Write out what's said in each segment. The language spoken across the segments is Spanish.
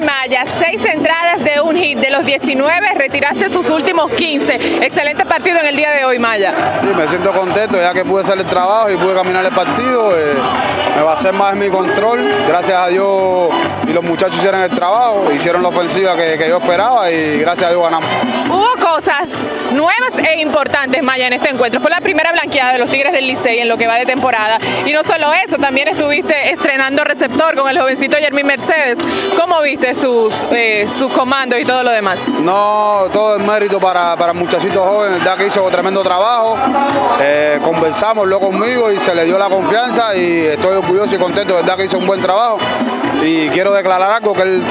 Maya, seis entradas de un hit, de los 19 retiraste tus últimos 15. Excelente partido en el día de hoy, Maya. Sí, me siento contento ya que pude hacer el trabajo y pude caminar el partido. Eh, me hacer más en mi control. Gracias a Dios y los muchachos hicieron el trabajo, hicieron la ofensiva que, que yo esperaba y gracias a Dios ganamos. Hubo cosas nuevas e importantes, Maya, en este encuentro. Fue la primera blanqueada de los Tigres del Licey en lo que va de temporada. Y no solo eso, también estuviste estrenando receptor con el jovencito Jeremy Mercedes. ¿Cómo viste sus, eh, sus comandos y todo lo demás? No, todo es mérito para, para el muchachito joven, verdad que hizo tremendo trabajo. Eh, conversamos lo conmigo y se le dio la confianza y estoy orgulloso y contento, verdad que hizo un buen trabajo. Y quiero declarar algo que él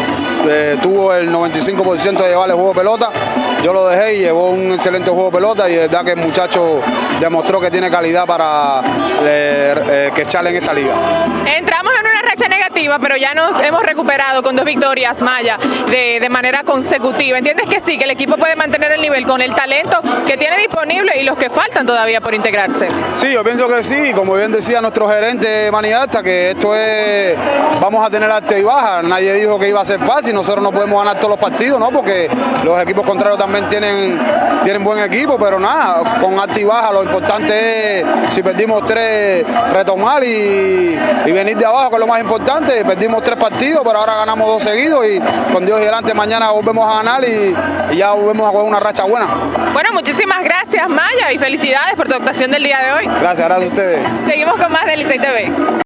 eh, tuvo el 95% de llevar el juego de pelota. Yo lo dejé y llevó un excelente juego de pelota y de verdad que el muchacho demostró que tiene calidad para eh, que echarle en esta liga. Entramos negativa, pero ya nos hemos recuperado con dos victorias, Maya, de, de manera consecutiva. ¿Entiendes que sí, que el equipo puede mantener el nivel con el talento que tiene disponible y los que faltan todavía por integrarse? Sí, yo pienso que sí, como bien decía nuestro gerente Maniata, que esto es, vamos a tener alta y baja, nadie dijo que iba a ser fácil, nosotros no podemos ganar todos los partidos, ¿no? Porque los equipos contrarios también tienen, tienen buen equipo, pero nada, con alta y baja, lo importante es, si perdimos tres, retomar y, y venir de abajo, que es lo más importante, perdimos tres partidos, pero ahora ganamos dos seguidos y con Dios y delante mañana volvemos a ganar y, y ya volvemos a jugar una racha buena. Bueno, muchísimas gracias Maya y felicidades por tu actuación del día de hoy. Gracias, gracias a ustedes. Seguimos con más de Licey TV.